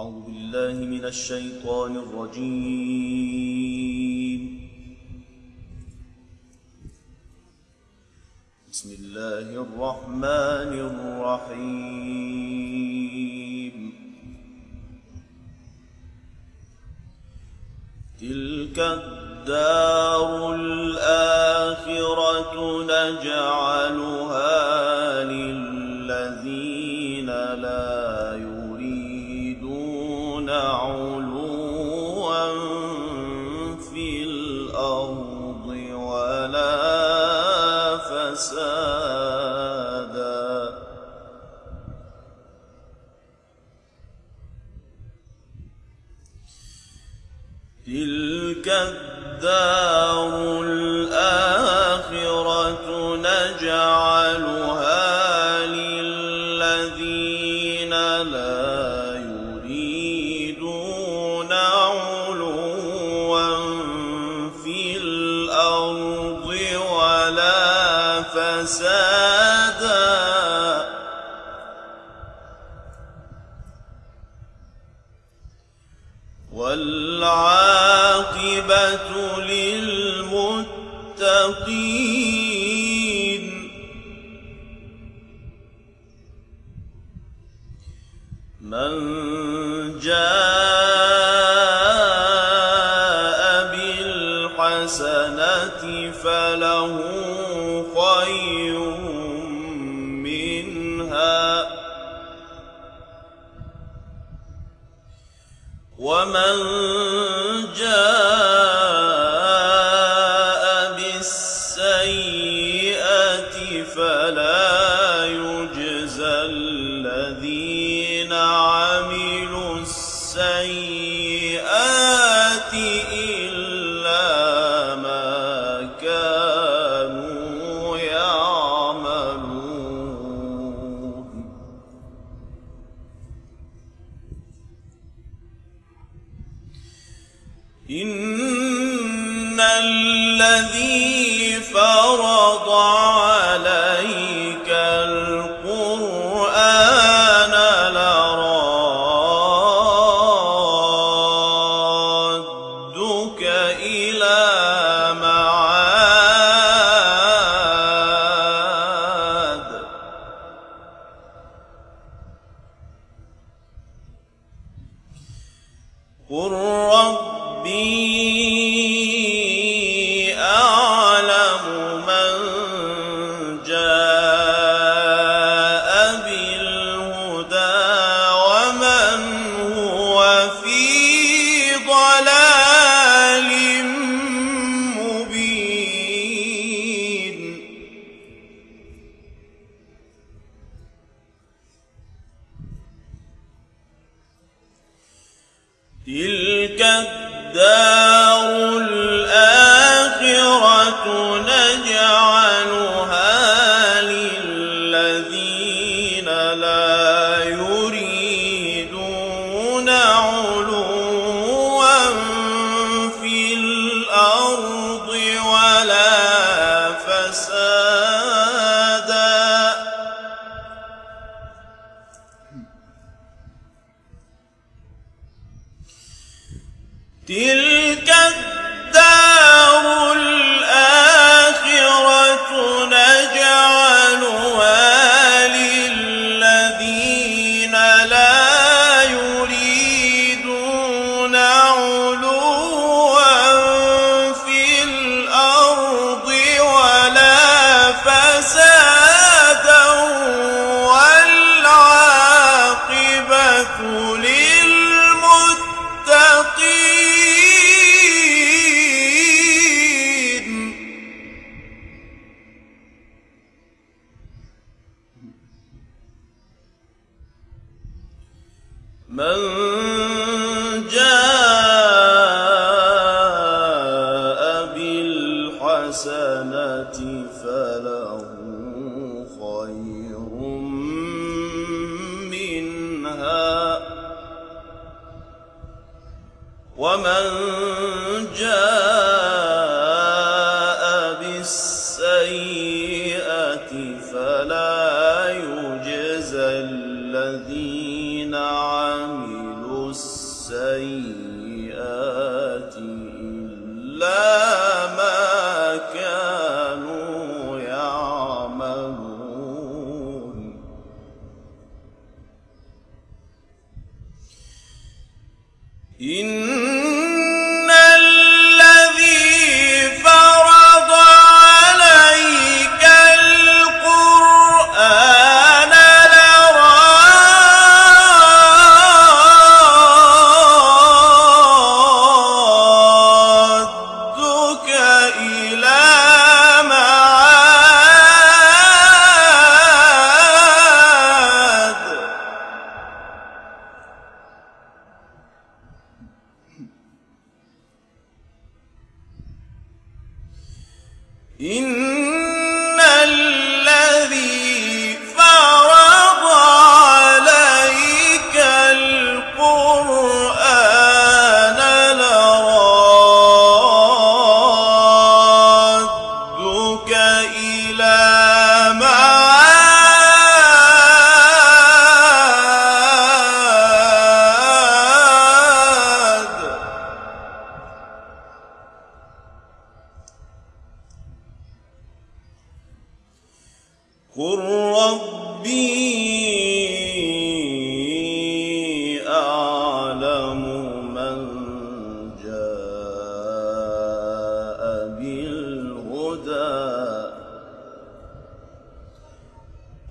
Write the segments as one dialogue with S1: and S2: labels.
S1: أعوذ بالله من الشيطان الرجيم. بسم الله الرحمن الرحيم. تلك الدار الآخرة نجعلها تلك الدار من جاء الذين من love. İn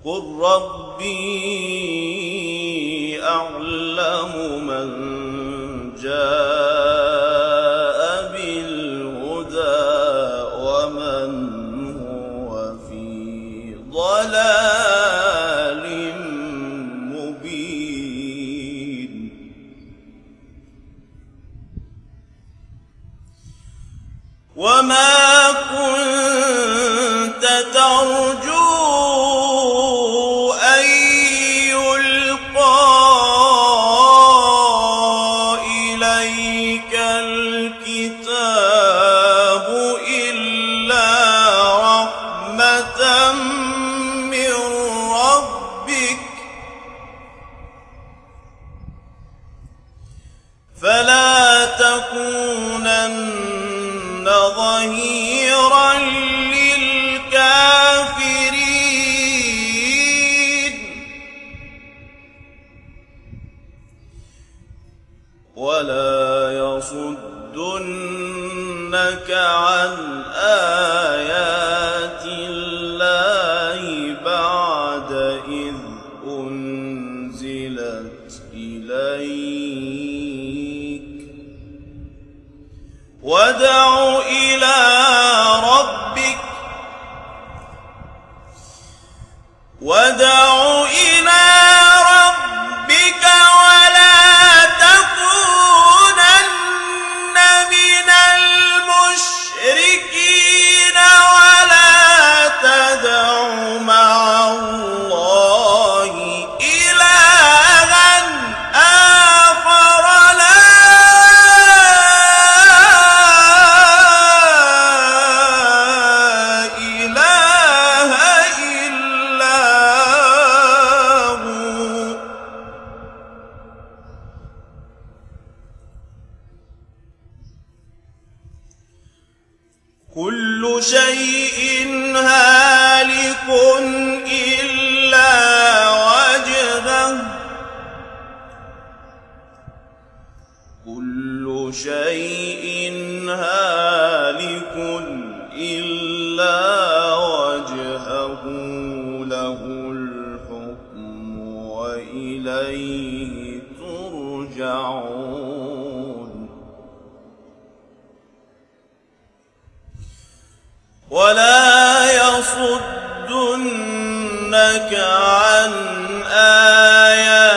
S1: قل ربي وادع إلى شيء هاد ولا يصدنك عن آيات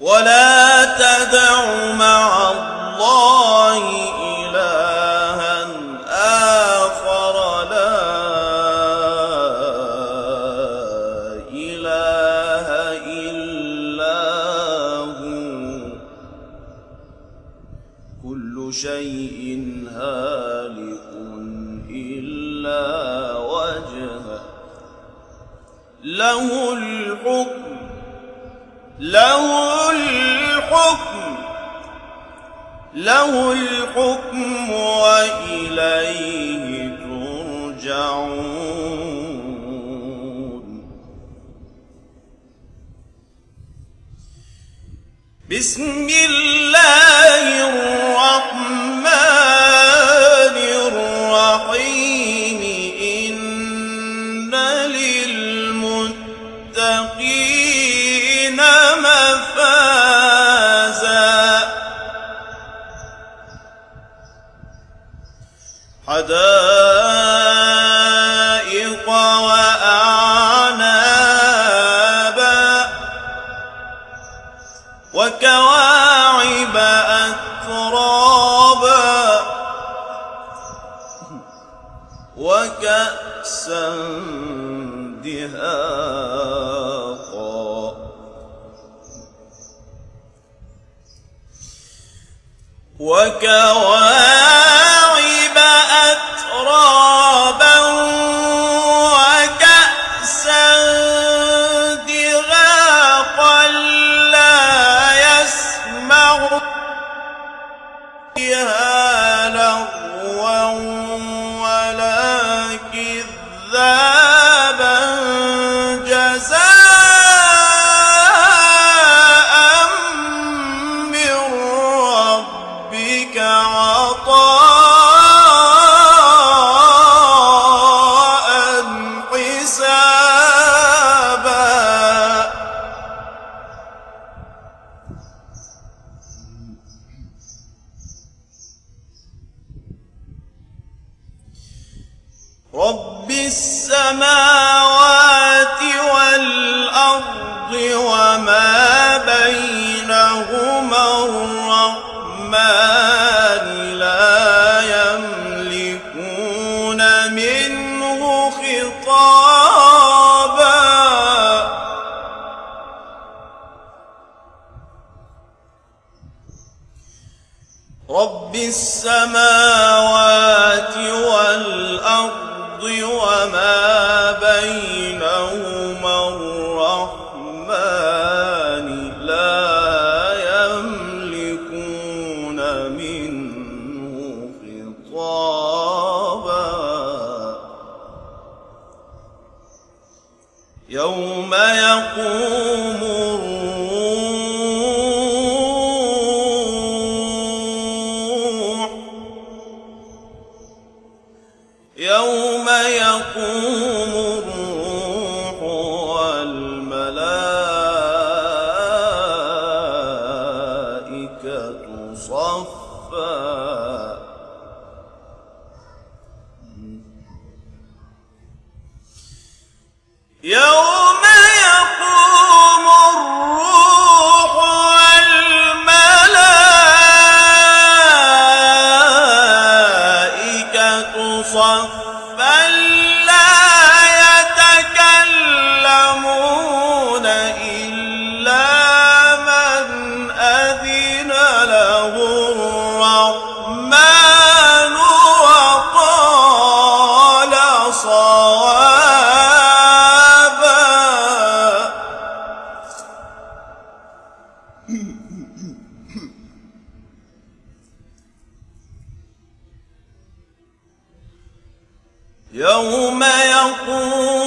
S1: ولا تدع مع له الحكم وإليه ترجعون. بسم الله وكأسا دهاقا. وكواكب رب السماوات والأرض وما صفا. يوم يوم يقول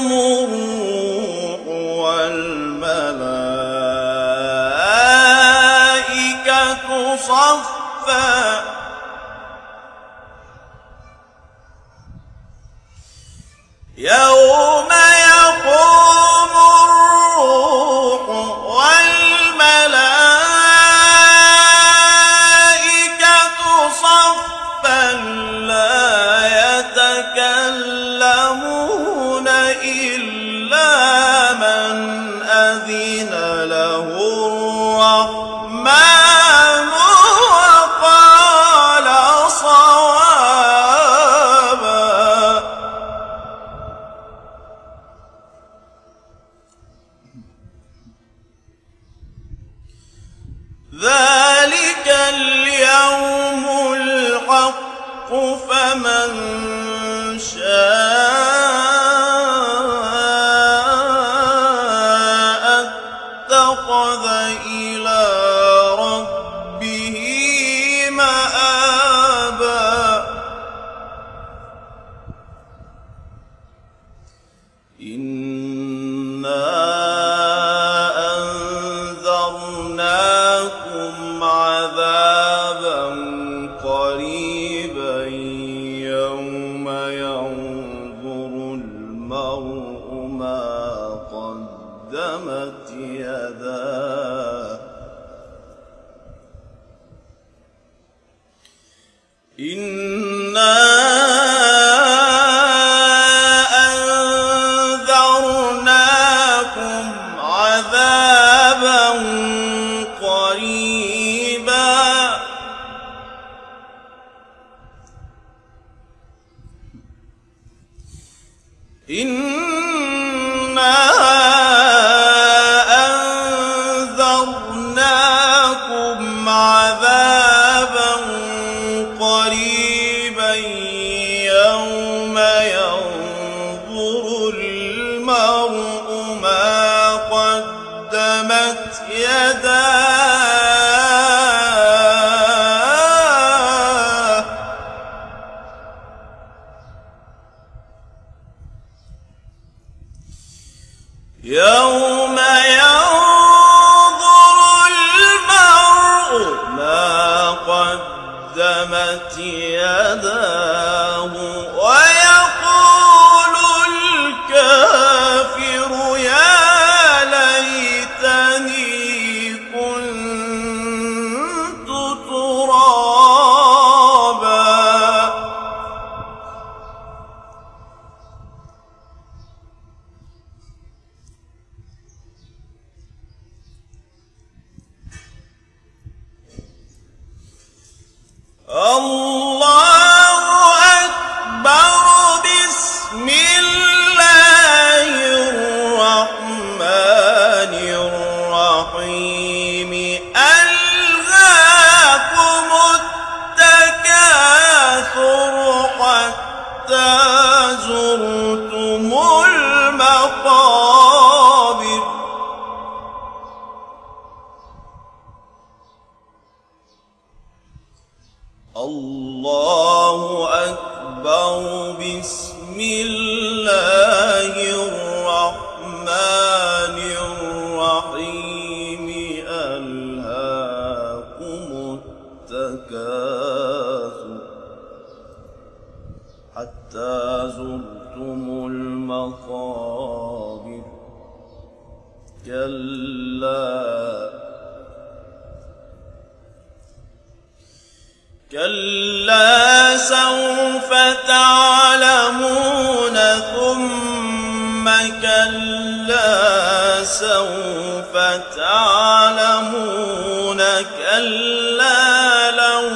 S1: تعلمون ثم كلا سوف تعلمون كلا لو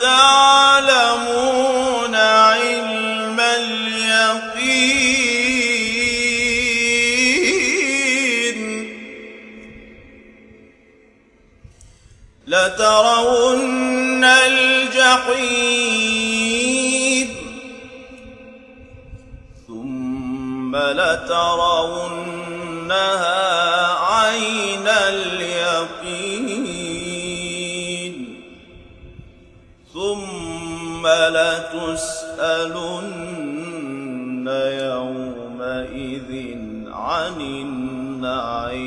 S1: تعلمون علم اليقين. لترون الجحيم لترونها عين اليقين ثم لتسألن يومئذ عن النعيم.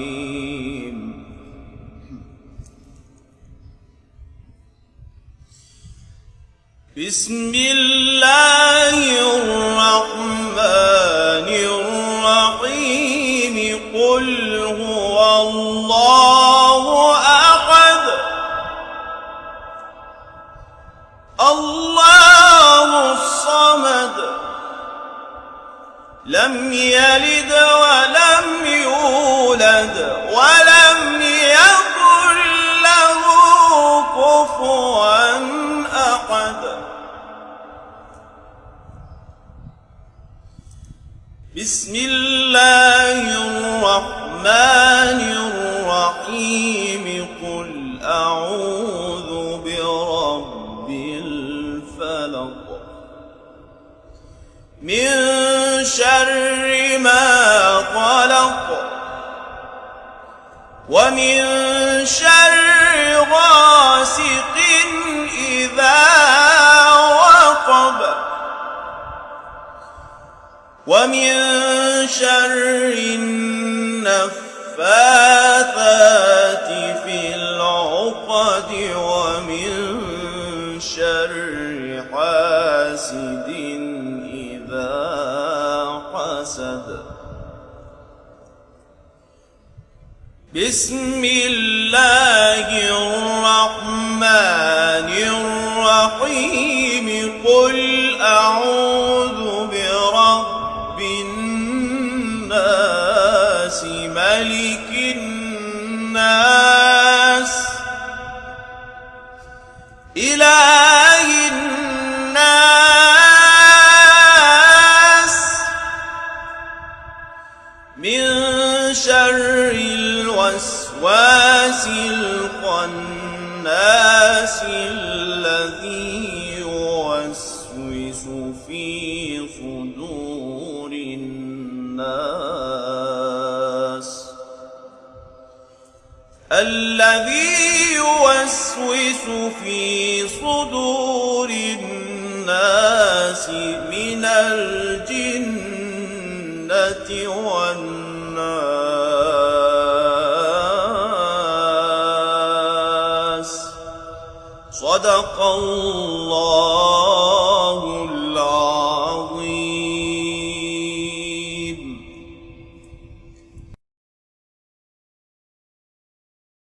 S1: بسم الله الرحمن يلد ولم يولد ولم يكن له كفوا أحد. بسم الله الرحمن الرحيم. قل أعوذ برب الفلق. من ومن شر غاسق إذا وقب. ومن شر النفاثات في العقد ومن شر حاسد بسم الله الرحمن الخناس الذي يوسوس في صدور الناس. الذي يوسوس في صدور الناس من الجنة والناس الله